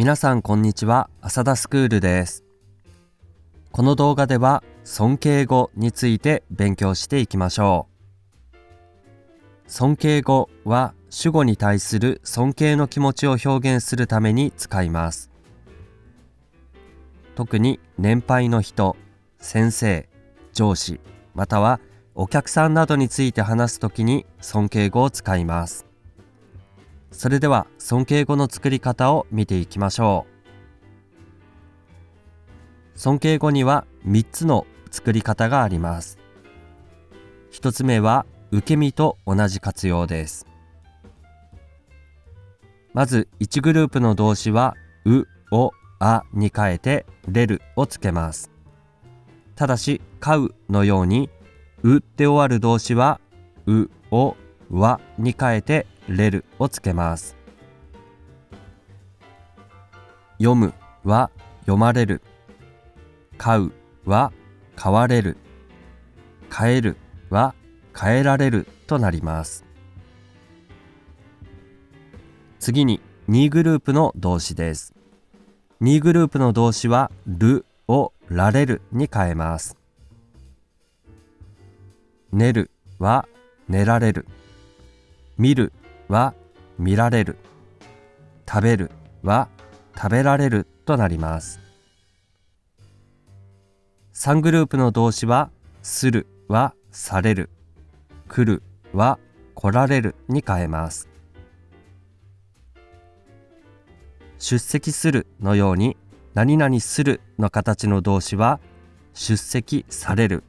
皆さんこんにちは。浅田スクールです。この動画では尊敬語について勉強していきましょう。尊敬語は主語に対する尊敬の気持ちを表現するために使います。特に年配の人先生上司またはお客さんなどについて話すときに尊敬語を使います。それでは尊敬語の作り方を見ていきましょう。尊敬語には3つの作り方があります。1つ目は受け身と同じ活用です。まず1グループの動詞はう、を、あに変えてれるをつけます。ただし買うのようにうで終わる動詞はう、を、わに変えてれるをつけます。読むは読まれる。買うは買われる。変えるは変えられるとなります。次に2グループの動詞です。2グループの動詞はるをられるに変えます。寝るは寝られる。見るは見られる。食べるは食べられるとなります。3グループの動詞はするはされる。来るは来られるに変えます。出席するのように何々するの形の動詞は出席される。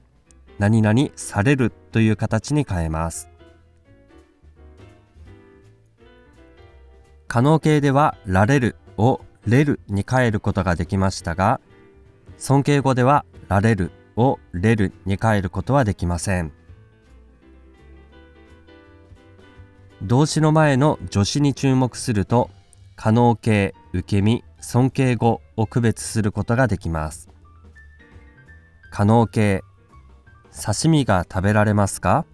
何々されるという形に変えます。可能形ではられるをれるに変えることができましたが尊敬語ではられるをれるに変えることはできません。動詞の前の助詞に注目すると可能形受け身尊敬語を区別することができます。可能形刺身が食べられますか？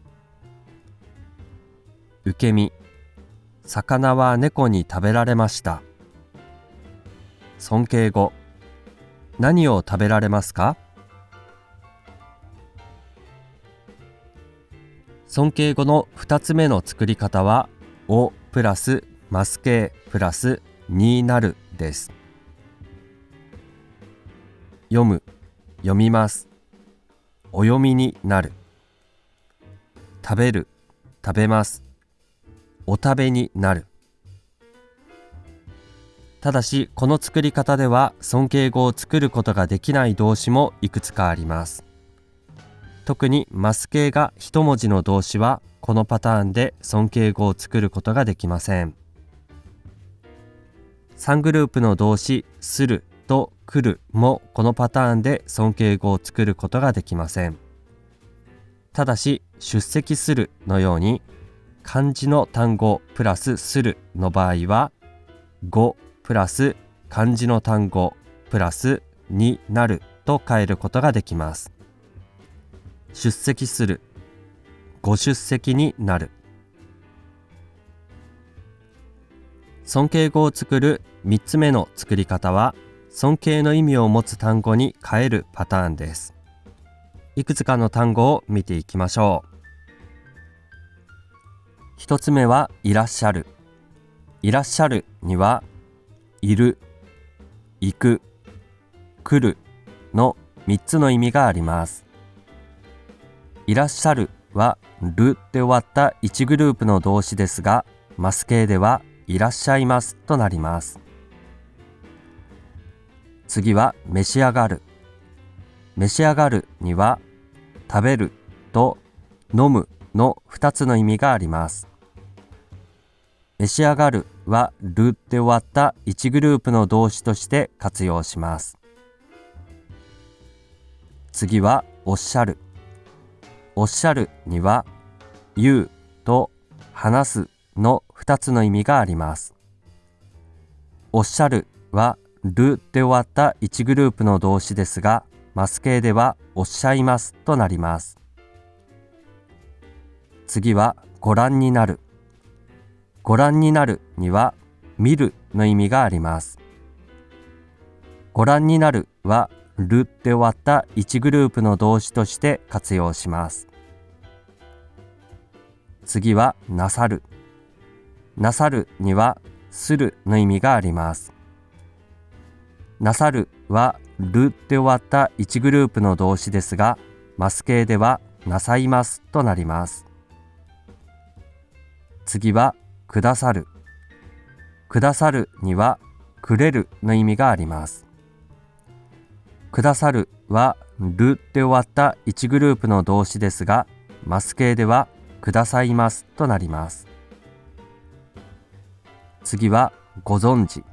受け身魚は猫に食べられました。尊敬語。何を食べられますか？尊敬語の2つ目の作り方は「お」プラス「マス形」プラス「になる」です。読む。読みます。お読みになる。食べる。食べます。お食べになる。ただしこの作り方では尊敬語を作ることができない動詞もいくつかあります。特にマス形が一文字の動詞はこのパターンで尊敬語を作ることができません。3グループの動詞すると来るもこのパターンで尊敬語を作ることができません。ただし出席するのように漢字の単語プラスするの場合は語プラス漢字の単語プラスになると変えることができます。出席する。ご出席になる。尊敬語を作る3つ目の作り方は尊敬の意味を持つ単語に変えるパターンです。いくつかの単語を見ていきましょう。一つ目はいらっしゃる。いらっしゃるには、いる、行く、来るの3つの意味があります。いらっしゃるは、るで終わった1グループの動詞ですが、マス形ではいらっしゃいますとなります。次は召し上がる。召し上がるには、食べると飲むの2つの意味があります。召し上がるはるで終わった1グループの動詞として活用します。次はおっしゃる。おっしゃるには言うと話すの2つの意味があります。おっしゃるはるで終わった1グループの動詞ですが、マス形ではおっしゃいますとなります。次はご覧になる。ご覧になるには見るの意味があります。ご覧になるはるで終わった1グループの動詞として活用します次はなさるなさるにはするの意味がありますなさるはるで終わった1グループの動詞ですがマス形ではなさいますとなります次はくださる。くださるにはくれるの意味があります。くださるはるで終わった1グループの動詞ですがマス形ではくださいますとなります。次はご存知。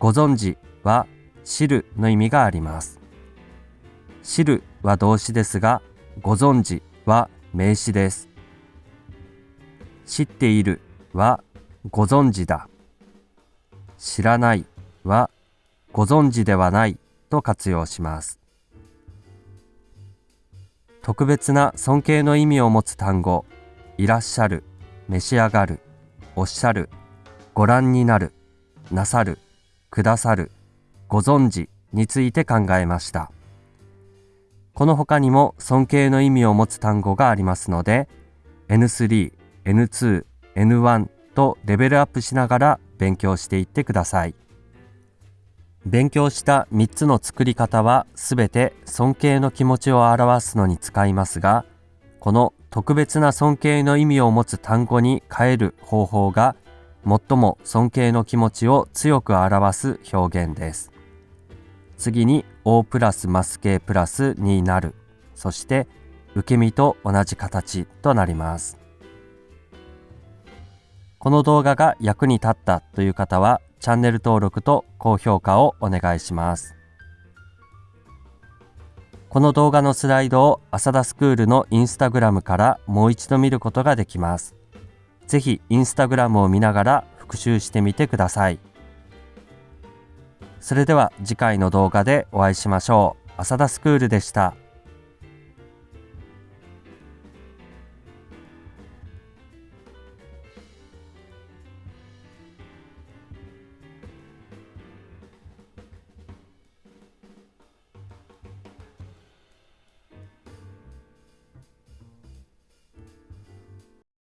ご存知は知るの意味があります。知るは動詞ですがご存知は名詞です。知っているはご存知だ。知らないはご存知ではないと活用します。特別な尊敬の意味を持つ単語いらっしゃる召し上がるおっしゃるご覧になるなさるくださるご存知について考えました。この他にも尊敬の意味を持つ単語がありますので N3、N2、N1 とレベルアップしながら勉強していってください。勉強した3つの作り方はすべて尊敬の気持ちを表すのに使いますが、この特別な尊敬の意味を持つ単語に変える方法が最も尊敬の気持ちを強く表す表現です。次に O プラスマス形プラスになる。そして受け身と同じ形となります。この動画が役に立ったという方はチャンネル登録と高評価をお願いします。この動画のスライドを浅田スクールのインスタグラムからもう一度見ることができます。ぜひインスタグラムを見ながら復習してみてください。それでは次回の動画でお会いしましょう。浅田スクールでした。